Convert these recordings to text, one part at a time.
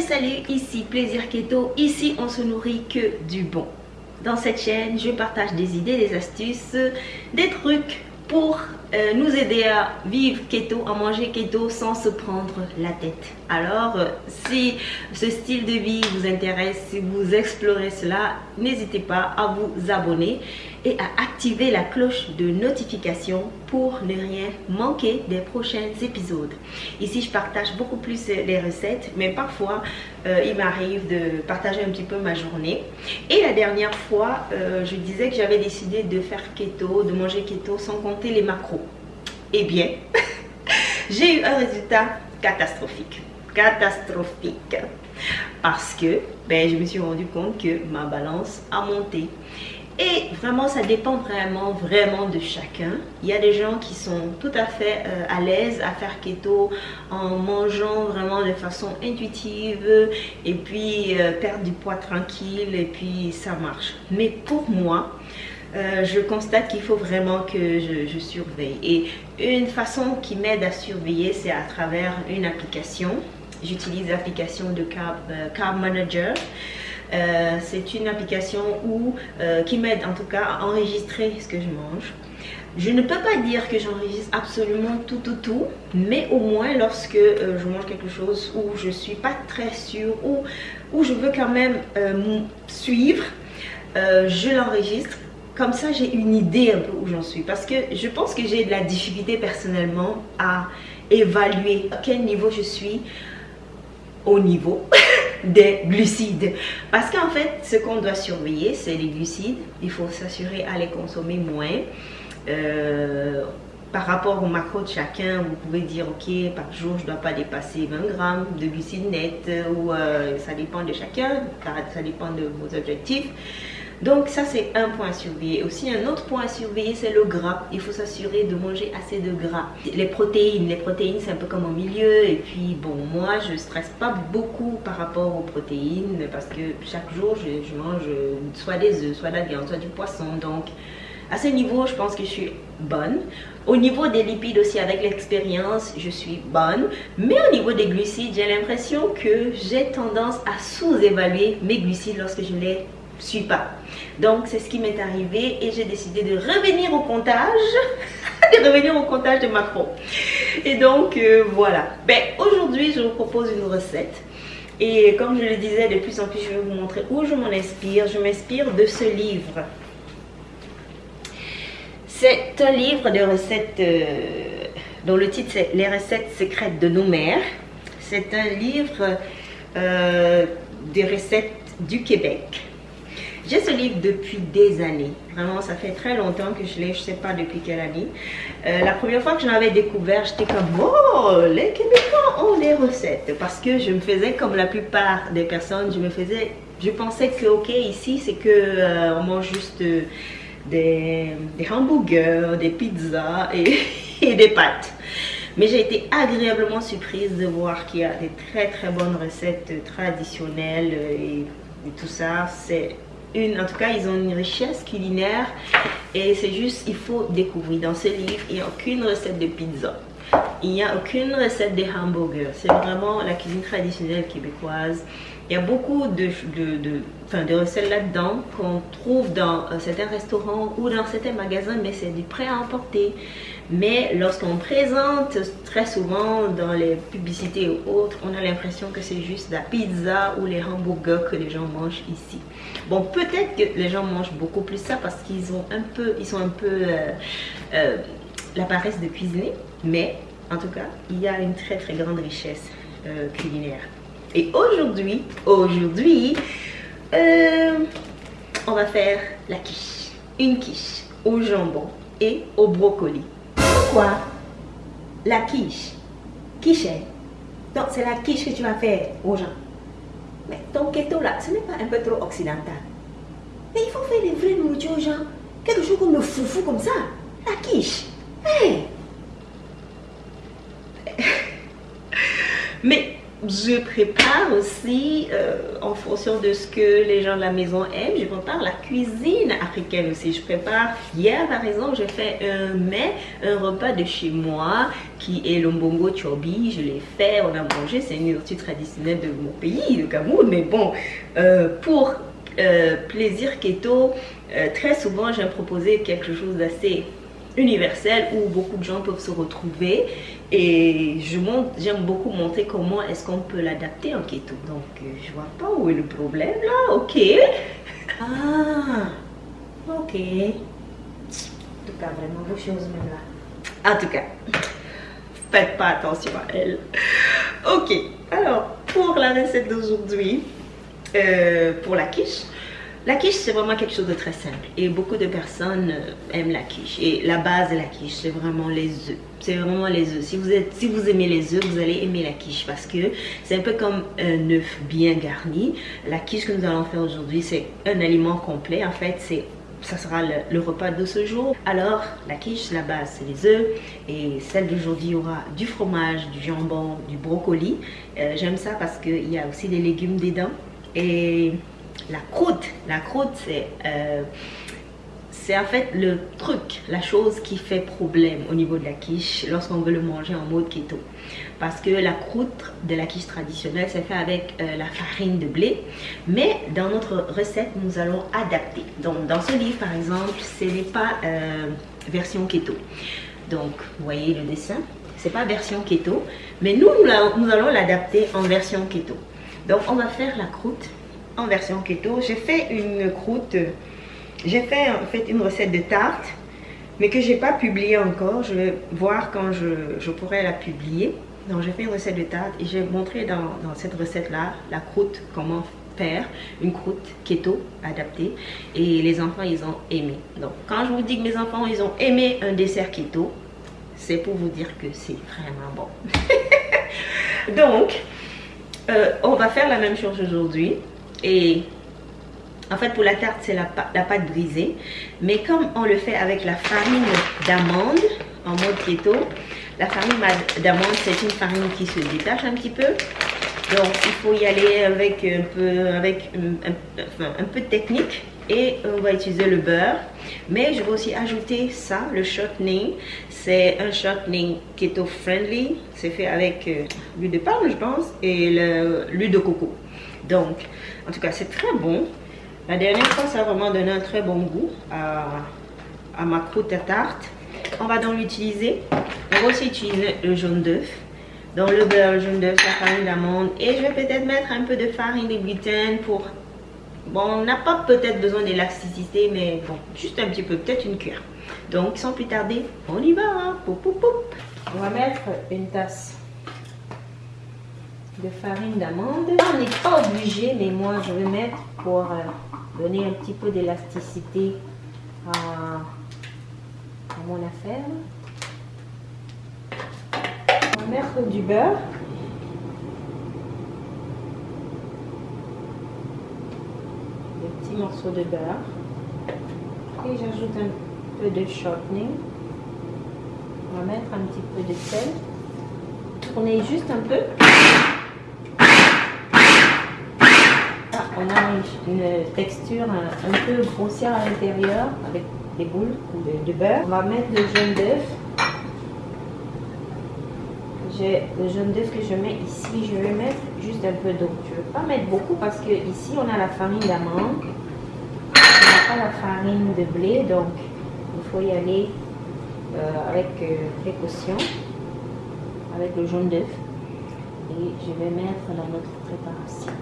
Salut ici Plaisir Keto, ici on se nourrit que du bon. Dans cette chaîne, je partage des idées, des astuces, des trucs pour euh, nous aider à vivre keto, à manger keto sans se prendre la tête. Alors, euh, si ce style de vie vous intéresse, si vous explorez cela, n'hésitez pas à vous abonner à activer la cloche de notification pour ne rien manquer des prochains épisodes. Ici, je partage beaucoup plus les recettes, mais parfois, euh, il m'arrive de partager un petit peu ma journée. Et la dernière fois, je disais que j'avais décidé de faire keto, de manger keto sans compter les macros. Eh bien, j'ai eu un résultat catastrophique. Catastrophique. Parce que ben, je me suis rendu compte que ma balance a monté. Et vraiment, ça dépend vraiment, vraiment de chacun. Il y a des gens qui sont tout à fait euh, à l'aise à faire keto en mangeant vraiment de façon intuitive et puis euh, perdre du poids tranquille et puis ça marche. Mais pour moi, euh, je constate qu'il faut vraiment que je, surveille. Et une façon qui m'aide à surveiller, c'est à travers une application. J'utilise l'application de Carb, euh, Manager. Euh, c'est une application où, qui m'aide en tout cas à enregistrer ce que je mange. Je ne peux pas dire que j'enregistre absolument tout, tout, tout, mais au moins lorsque je mange quelque chose où je suis pas très sûre, ou où je veux quand même suivre, je l'enregistre comme ça, j'ai une idée un peu où j'en suis. Parce que je pense que j'ai de la difficulté personnellement à évaluer à quel niveau je suis au niveau des glucides. Parce qu'en fait, ce qu'on doit surveiller, c'est les glucides. Il faut s'assurer à les consommer moins. Euh, par rapport au macro de chacun, vous pouvez dire, ok, par jour, je ne dois pas dépasser 20 grammes de glucides nets, ou euh, ça dépend de chacun, ça dépend de vos objectifs. Donc ça c'est un point à surveiller. Aussi un autre point à surveiller c'est le gras. Il faut s'assurer de manger assez de gras. Les protéines, les protéines c'est un peu comme au milieu. Et puis bon moi je stresse pas beaucoup par rapport aux protéines parce que chaque jour je, mange soit des œufs, soit de la viande, soit du poisson. Donc à ce niveau je pense que je suis bonne. Au niveau des lipides aussi avec l'expérience je suis bonne. Mais au niveau des glucides j'ai l'impression que j'ai tendance à sous-évaluer mes glucides lorsque je les suis pas. Donc, c'est ce qui m'est arrivé et j'ai décidé de revenir au comptage, de revenir au comptage de macro. Et donc, euh, voilà. Ben, aujourd'hui, je vous propose une recette. Et comme je le disais, de plus en plus, je vais vous montrer où je m'en inspire. Je m'inspire de ce livre. C'est un livre de recettes euh, dont le titre c'est Les recettes secrètes de nos mères. C'est un livre euh, des recettes du Québec. J'ai ce livre depuis des années. Vraiment, ça fait très longtemps que je l'ai, je ne sais pas depuis quelle année. Euh, la première fois que je l'avais découvert, j'étais comme, oh, les Québécois ont des recettes. Parce que je me faisais comme la plupart des personnes, je me faisais, je pensais que, ok, ici, c'est que euh, mange juste euh, des, hamburgers, des pizzas et, et des pâtes. Mais j'ai été agréablement surprise de voir qu'il y a des très très bonnes recettes traditionnelles et, et tout ça. C'est une, en tout cas, ils ont une richesse culinaire et c'est juste, il faut découvrir. Dans ce livre, il n'y a aucune recette de pizza. Il n'y a aucune recette de hamburger. C'est vraiment la cuisine traditionnelle québécoise. Il y a beaucoup de, de, de, recettes là-dedans qu'on trouve dans euh, certains restaurants ou dans certains magasins, mais c'est du prêt à emporter. Mais lorsqu'on présente très souvent dans les publicités ou autres, on a l'impression que c'est juste la pizza ou les hamburgers que les gens mangent ici. Bon, peut-être que les gens mangent beaucoup plus ça parce qu'ils ont un peu, ils sont un peu euh, euh, la paresse de cuisiner, mais en tout cas, il y a une très très grande richesse culinaire. Et aujourd'hui, aujourd'hui, euh, on va faire la quiche. Une quiche au jambon et au brocoli. La quiche. Quiche. Donc c'est la quiche que tu vas faire aux gens. Mais ton keto là, ce n'est pas un peu trop occidental. Mais il faut faire des vraies nourritures aux gens. Quelque chose comme le foufou comme ça. La quiche. Hey. Mais je prépare aussi euh, en fonction de ce que les gens de la maison aiment. Je prépare la cuisine africaine aussi. Je prépare, hier par exemple, j'ai fait un mets, un repas de chez moi qui est le mbongo chobi. Je l'ai fait, on a mangé. C'est une nourriture traditionnelle de mon pays, le Cameroun. Mais bon, euh, pour euh, plaisir keto, très souvent j'aime proposer quelque chose d'assez universel où beaucoup de gens peuvent se retrouver et je j'aime beaucoup montrer comment est-ce qu'on peut l'adapter en keto. Donc, euh, je vois pas où est le problème là. Ok. Ah, ok. En tout cas, vraiment vos choses même là. En tout cas, faites pas attention à elle. Ok. Alors, pour la recette d'aujourd'hui, euh, pour la quiche, la quiche, c'est vraiment quelque chose de très simple. Et beaucoup de personnes euh, aiment la quiche. Et la base de la quiche, c'est vraiment les œufs. C'est vraiment les œufs. Si vous, êtes, si vous aimez les œufs, vous allez aimer la quiche. Parce que c'est un peu comme un œuf bien garni. La quiche que nous allons faire aujourd'hui, c'est un aliment complet. En fait, c'est ça sera le, repas de ce jour. Alors, la quiche, la base, c'est les œufs. Et celle d'aujourd'hui aura du fromage, du jambon, du brocoli. Euh, j'aime ça parce qu'il y a aussi des légumes dedans. Et la croûte. La croûte, c'est euh, c'est en fait le truc, la chose qui fait problème au niveau de la quiche lorsqu'on veut le manger en mode keto. Parce que la croûte de la quiche traditionnelle, c'est fait avec euh, la farine de blé. Mais dans notre recette, nous allons adapter. Donc, dans ce livre, par exemple, ce n'est pas euh, version keto. Donc, vous voyez le dessin, c'est pas version keto. Mais nous, nous allons l'adapter en version keto. Donc, on va faire la croûte en version keto. J'ai fait une croûte, j'ai fait en fait une recette de tarte, mais que j'ai pas publié encore. Je vais voir quand je, pourrai la publier. Donc j'ai fait une recette de tarte et j'ai montré dans, cette recette-là la croûte, comment faire une croûte keto adaptée. Et les enfants, ils ont aimé. Donc quand je vous dis que mes enfants, ils ont aimé un dessert keto, c'est pour vous dire que c'est vraiment bon. Donc, euh, on va faire la même chose aujourd'hui. Et en fait, pour la tarte, c'est la, pâte brisée. Mais comme on le fait avec la farine d'amande en mode keto, la farine d'amande, c'est une farine qui se détache un petit peu. Donc, il faut y aller avec un peu, avec un, peu de technique. Et on va utiliser le beurre. Mais je vais aussi ajouter ça, le shortening. C'est un shortening keto friendly. C'est fait avec euh, l'huile de palme, je pense, et l'huile de coco. Donc, en tout cas, c'est très bon. La dernière fois, ça a vraiment donné un très bon goût à, ma croûte à tarte. On va donc l'utiliser. On va aussi utiliser le jaune d'œuf. Dans le beurre, le jaune d'œuf, la farine d'amande. Et je vais peut-être mettre un peu de farine de gluten pour... Bon, on n'a pas peut-être besoin d'élasticité, mais bon, juste un petit peu, peut-être une cuillère. Donc, sans plus tarder, on y va. Hein. On va mettre une tasse de farine d'amande. On n'est pas obligé, mais moi je vais mettre pour euh, donner un petit peu d'élasticité à, mon affaire. On va mettre du beurre. Des petits morceaux de beurre. Et j'ajoute un peu de shortening. On va mettre un petit peu de sel. Tourner juste un peu. On a une, texture un, peu grossière à l'intérieur avec des boules de, beurre. On va mettre le jaune d'œuf. Le jaune d'œuf que je mets ici. Je vais mettre juste un peu d'eau. Je ne vais pas mettre beaucoup parce que ici on a la farine d'amande. On n'a pas la farine de blé, donc il faut y aller euh, avec euh, précaution, avec le jaune d'œuf. Et je vais mettre dans notre préparation.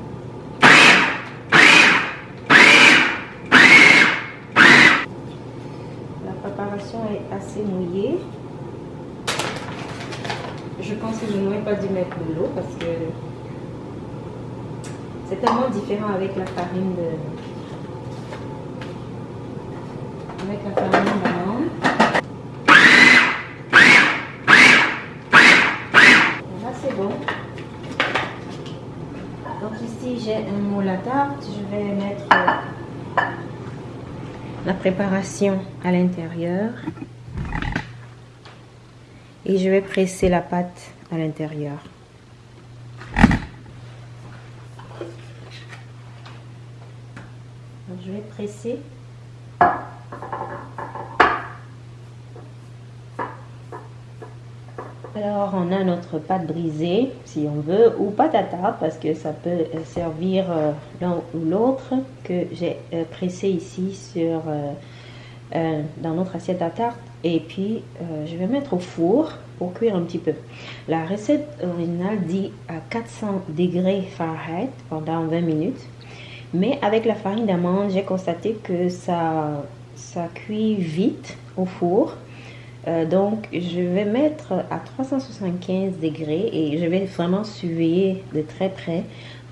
Est assez mouillée. Je pense que je n'aurais pas dû mettre de l'eau parce que c'est tellement différent avec la farine de avec la farine d'amande. Là c'est bon. Donc ici j'ai un moule à tarte. Je vais mettre la préparation à l'intérieur et je vais presser la pâte à l'intérieur. Je vais presser Alors, on a notre pâte brisée, si on veut, ou pâte à tarte, parce que ça peut servir euh, l'un ou l'autre, que j'ai euh, pressé ici sur, euh, dans notre assiette à tarte. Et puis, je vais mettre au four pour cuire un petit peu. La recette originale dit à 400 degrés Fahrenheit pendant 20 minutes. Mais avec la farine d'amande, j'ai constaté que ça, ça cuit vite au four. Euh, donc, je vais mettre à 375 degrés et je vais vraiment surveiller de très près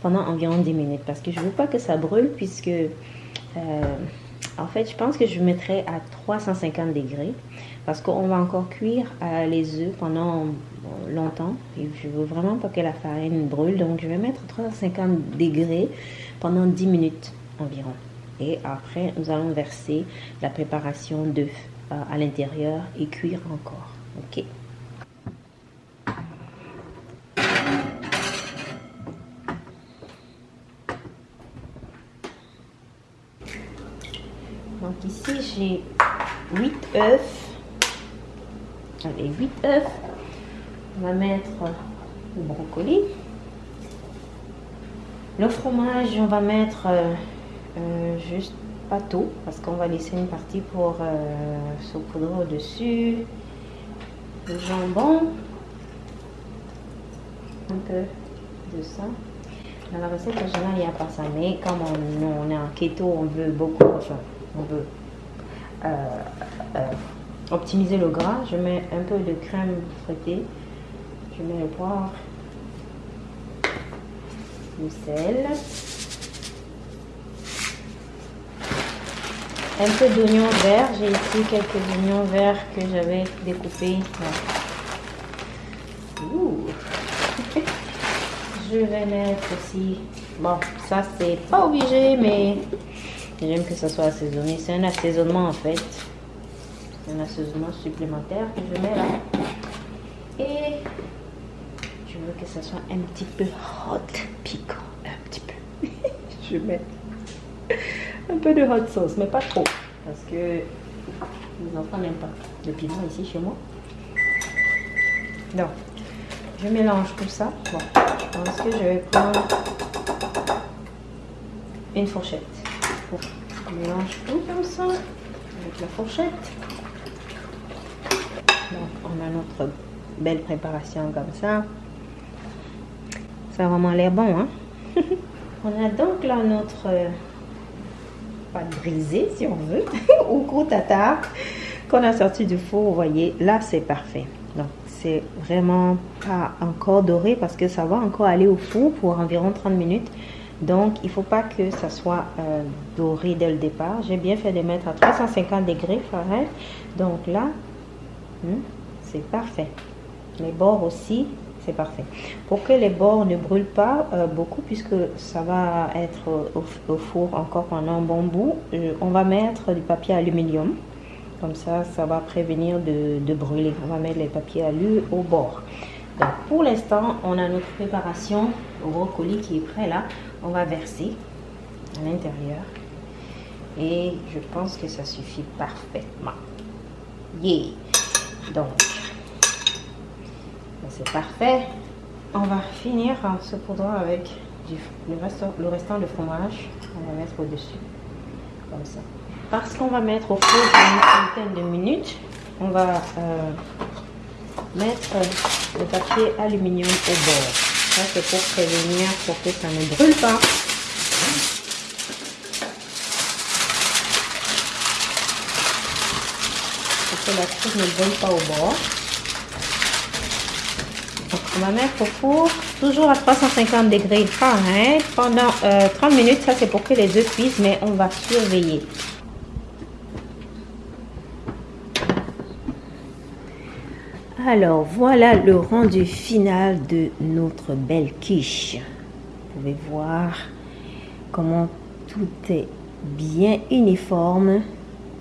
pendant environ 10 minutes parce que je ne veux pas que ça brûle puisque, euh, en fait, je pense que je mettrai à 350 degrés parce qu'on va encore cuire euh, les œufs pendant longtemps et je veux vraiment pas que la farine brûle. Donc je vais mettre 350 degrés pendant 10 minutes environ. Et après nous allons verser la préparation d'œufs à l'intérieur et cuire encore ok donc ici j'ai 8 œufs les 8 œufs. On va mettre le brocoli. Le fromage, on va mettre euh, euh, juste pas tout parce qu'on va laisser une partie pour euh, au-dessus. Le jambon. Un peu de ça. Dans la recette originale, il n'y a pas ça. Mais comme on, est en keto, on veut beaucoup, enfin, on veut optimiser le gras, je mets un peu de crème fouettée, je mets le poivre, le sel, un peu d'oignon vert, j'ai ici quelques oignons verts que j'avais découpés. Je vais mettre aussi, bon ça c'est pas obligé mais j'aime que ça soit assaisonné, c'est un assaisonnement en fait un assaisonnement supplémentaire que je mets là. Et je veux que ça soit un petit peu hot, piquant, un petit peu. je mets un peu de hot sauce, mais pas trop, parce que les enfants n'aiment pas le piment ici chez moi. Donc, je mélange tout ça. Bon, je pense que je vais prendre une fourchette. Je mélange tout comme ça avec la fourchette on a notre belle préparation comme ça. Ça a vraiment l'air bon, hein? on a donc là notre pâte si on veut, ou gros tata qu'on a sorti du four. Vous voyez, là, c'est parfait. Donc, c'est vraiment pas encore doré parce que ça va encore aller au four pour environ 30 minutes. Donc, il faut pas que ça soit euh, doré dès le départ. J'ai bien fait de mettre à 350 degrés Fahrenheit. Donc là, hmm, c'est parfait. Les bords aussi, c'est parfait. Pour que les bords ne brûlent pas euh, beaucoup, puisque ça va être au, four encore pendant un bon bout, euh, on va mettre du papier aluminium. Comme ça, ça va prévenir de, brûler. On va mettre les papiers alu au bord. Donc, pour l'instant, on a notre préparation au brocoli qui est prêt là. On va verser à l'intérieur. Et je pense que ça suffit parfaitement. Yeah! Donc, c'est parfait. On va finir en saupoudrant avec le, restant, de fromage. On va mettre au-dessus, comme ça. Parce qu'on va mettre au four une vingtaine de minutes, on va euh, mettre le papier aluminium au bord. Ça, c'est pour prévenir, pour que ça ne brûle pas. Pour que la croûte ne brûle pas au bord. On va mettre au four, toujours à 350 degrés Fahrenheit, pendant 30 euh, minutes. Ça, c'est pour que les œufs cuisent, mais on va surveiller. Alors, voilà le rendu final de notre belle quiche. Vous pouvez voir comment tout est bien uniforme.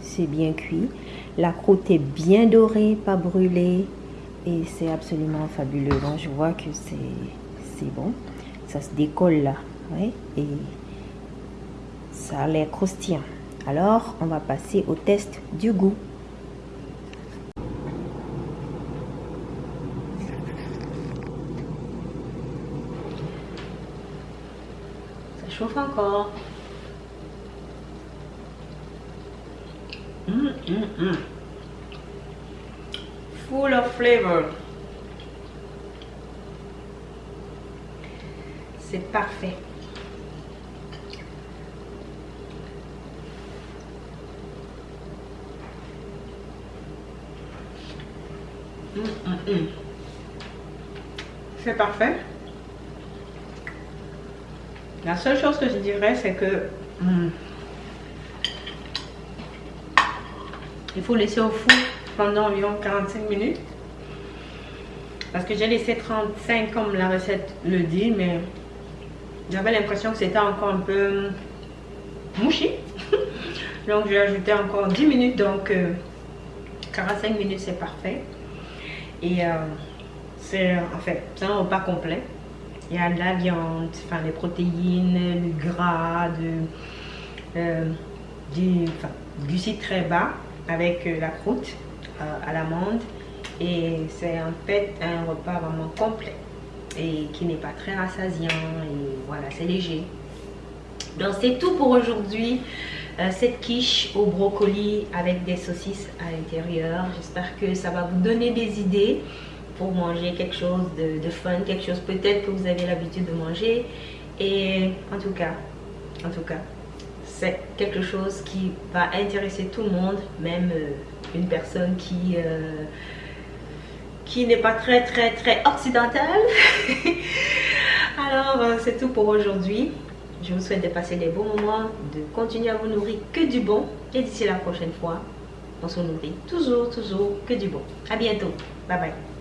C'est bien cuit. La croûte est bien dorée, pas brûlée et c'est absolument fabuleux. Donc je vois que c'est bon. Ça se décolle là. Et ça ça a l'air croustillant. Alors, on va passer au test du goût. Ça chauffe encore. Hum, hum, hum. Full of flavor. C'est parfait. C'est parfait. La seule chose que je dirais, c'est que il faut laisser au four pendant environ 45 minutes. Parce que j'ai laissé 35 comme la recette le dit, mais j'avais l'impression que c'était encore un peu mouchi. donc je vais ajouter encore 10 minutes, donc 45 euh, minutes c'est parfait. Et euh, c'est en fait, c'est un repas complet. Il y a de la viande, enfin les protéines, le gras, de, euh, du glucide très bas avec euh, la croûte à l'amande. Et c'est en fait un repas vraiment complet et qui n'est pas très rassasiant. Et voilà, c'est léger. Donc c'est tout pour aujourd'hui. cette quiche au brocoli avec des saucisses à l'intérieur. J'espère que ça va vous donner des idées pour manger quelque chose de, fun, quelque chose peut-être que vous avez l'habitude de manger. Et en tout cas, en tout cas, c'est quelque chose qui va intéresser tout le monde, même euh, une personne qui, euh, qui n'est pas très très très occidentale. Alors, euh, c'est tout pour aujourd'hui. Je vous souhaite de passer des bons moments, de continuer à vous nourrir que du bon. Et d'ici la prochaine fois, on se nourrit toujours, toujours que du bon. À bientôt. Bye bye.